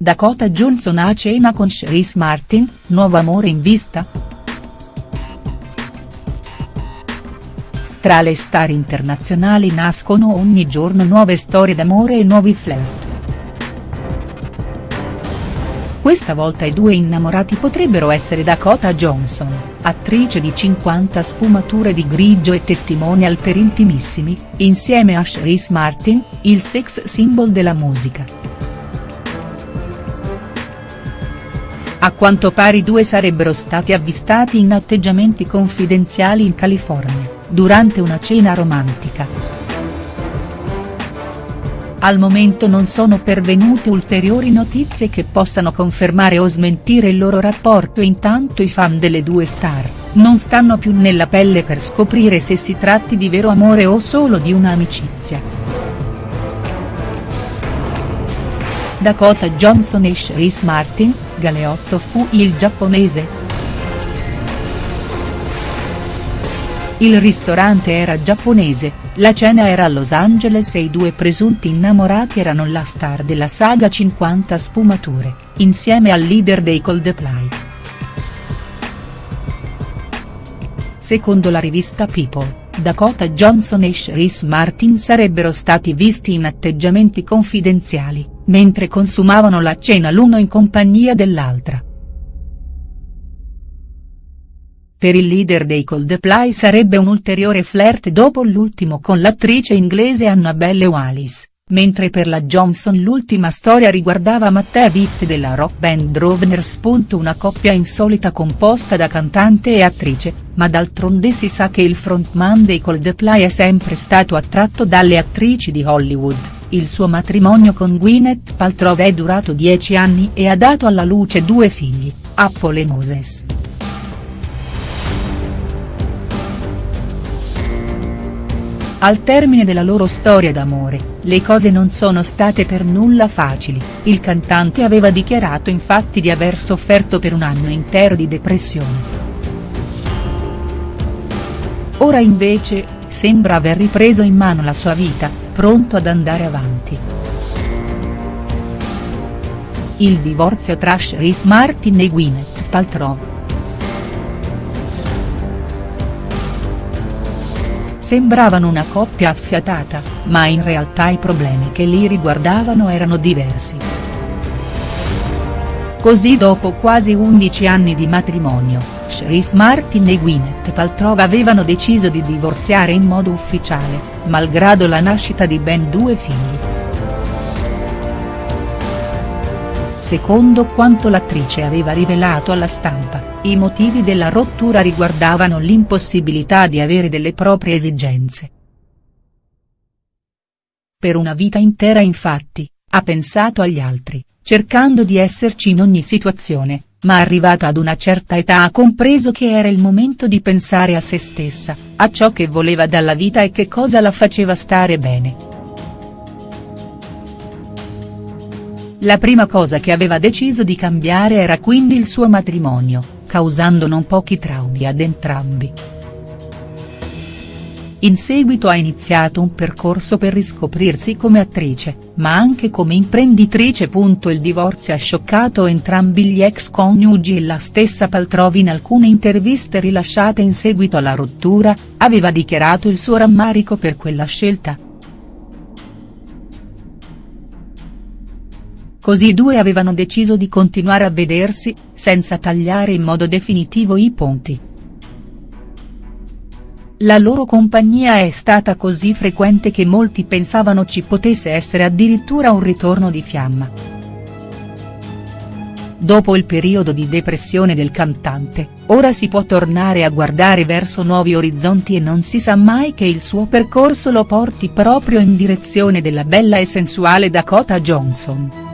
Dakota Johnson a cena con Chris Martin, nuovo amore in vista?. Tra le star internazionali nascono ogni giorno nuove storie d'amore e nuovi flirt. Questa volta i due innamorati potrebbero essere Dakota Johnson, attrice di 50 sfumature di grigio e testimonial per intimissimi, insieme a Chris Martin, il sex symbol della musica. A quanto pare i due sarebbero stati avvistati in atteggiamenti confidenziali in California, durante una cena romantica. Al momento non sono pervenute ulteriori notizie che possano confermare o smentire il loro rapporto e intanto i fan delle due star, non stanno più nella pelle per scoprire se si tratti di vero amore o solo di un'amicizia. Dakota Johnson e Chris Martin, Galeotto fu il giapponese?. Il ristorante era giapponese, la cena era a Los Angeles e i due presunti innamorati erano la star della saga 50 sfumature, insieme al leader dei Coldplay. Secondo la rivista People, Dakota Johnson e Chris Martin sarebbero stati visti in atteggiamenti confidenziali, mentre consumavano la cena l'uno in compagnia dell'altra. Per il leader dei Coldplay sarebbe un ulteriore flirt dopo l'ultimo con l'attrice inglese Annabelle Wallis, mentre per la Johnson l'ultima storia riguardava Matteo Witt della rock band Drovners. Una coppia insolita composta da cantante e attrice, ma d'altronde si sa che il frontman dei Coldplay è sempre stato attratto dalle attrici di Hollywood, il suo matrimonio con Gwyneth Paltrow è durato dieci anni e ha dato alla luce due figli, Apple e Moses. Al termine della loro storia d'amore, le cose non sono state per nulla facili, il cantante aveva dichiarato infatti di aver sofferto per un anno intero di depressione. Ora invece, sembra aver ripreso in mano la sua vita, pronto ad andare avanti. Il divorzio tra Chris Martin e Gwyneth Paltrow. Sembravano una coppia affiatata, ma in realtà i problemi che li riguardavano erano diversi. Così dopo quasi 11 anni di matrimonio, Chris Martin e Gwyneth Paltrow avevano deciso di divorziare in modo ufficiale, malgrado la nascita di ben due figli. Secondo quanto l'attrice aveva rivelato alla stampa, i motivi della rottura riguardavano l'impossibilità di avere delle proprie esigenze. Per una vita intera infatti, ha pensato agli altri, cercando di esserci in ogni situazione, ma arrivata ad una certa età ha compreso che era il momento di pensare a se stessa, a ciò che voleva dalla vita e che cosa la faceva stare bene. La prima cosa che aveva deciso di cambiare era quindi il suo matrimonio, causando non pochi traumi ad entrambi. In seguito ha iniziato un percorso per riscoprirsi come attrice, ma anche come imprenditrice. Il divorzio ha scioccato entrambi gli ex coniugi e la stessa Paltrow in alcune interviste rilasciate in seguito alla rottura, aveva dichiarato il suo rammarico per quella scelta. Così i due avevano deciso di continuare a vedersi, senza tagliare in modo definitivo i ponti. La loro compagnia è stata così frequente che molti pensavano ci potesse essere addirittura un ritorno di fiamma. Dopo il periodo di depressione del cantante, ora si può tornare a guardare verso nuovi orizzonti e non si sa mai che il suo percorso lo porti proprio in direzione della bella e sensuale Dakota Johnson.